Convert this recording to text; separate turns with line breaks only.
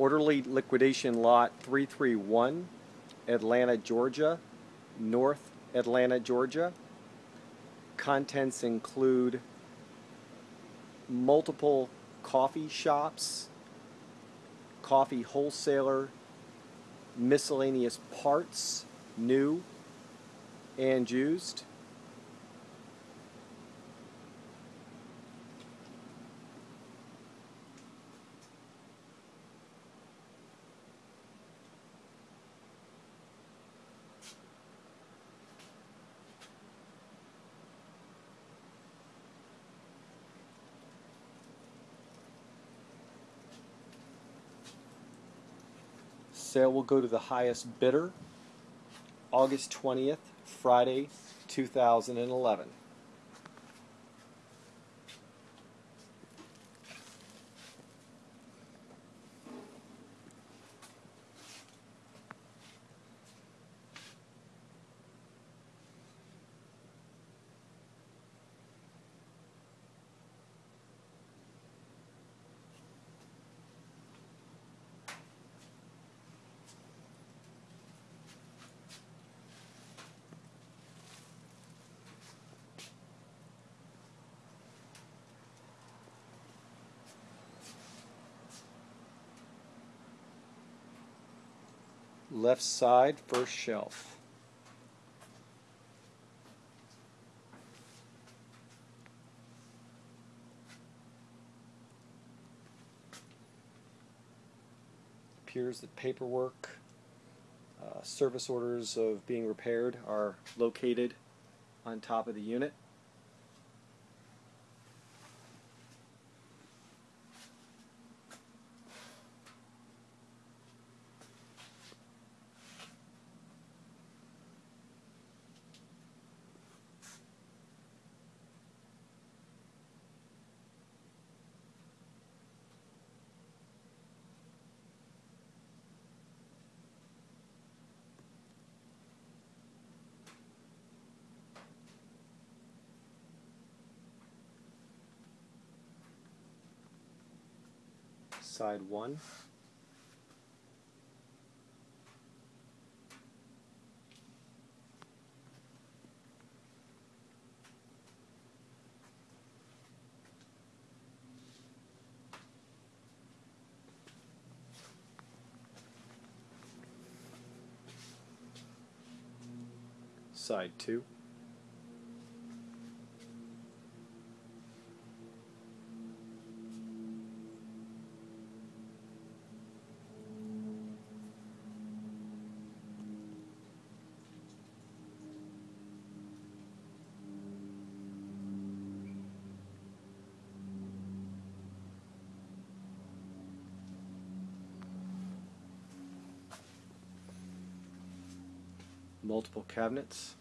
Orderly liquidation lot 331, Atlanta, Georgia, North Atlanta, Georgia. Contents include multiple coffee shops, coffee wholesaler, miscellaneous parts, new and used. Sale will go to the highest bidder August 20th, Friday, 2011. Left side, first shelf. Appears that paperwork, uh, service orders of being repaired are located on top of the unit. Side one. Side two. Multiple cabinets.